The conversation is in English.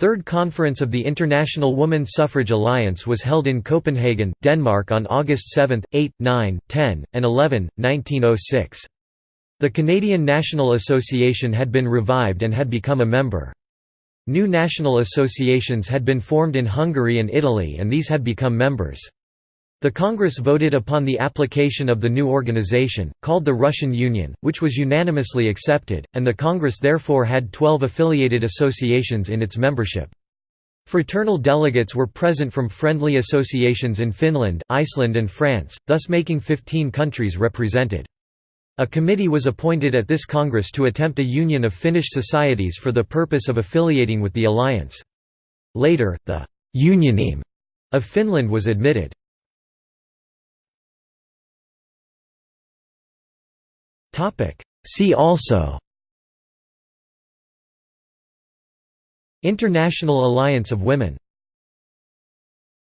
Third Conference of the International Women's Suffrage Alliance was held in Copenhagen, Denmark on August 7, 8, 9, 10, and 11, 1906. The Canadian National Association had been revived and had become a member. New national associations had been formed in Hungary and Italy and these had become members. The Congress voted upon the application of the new organization, called the Russian Union, which was unanimously accepted, and the Congress therefore had 12 affiliated associations in its membership. Fraternal delegates were present from friendly associations in Finland, Iceland and France, thus making 15 countries represented. A committee was appointed at this Congress to attempt a union of Finnish societies for the purpose of affiliating with the alliance. Later, the «Unionism» of Finland was admitted. See also. International Alliance of Women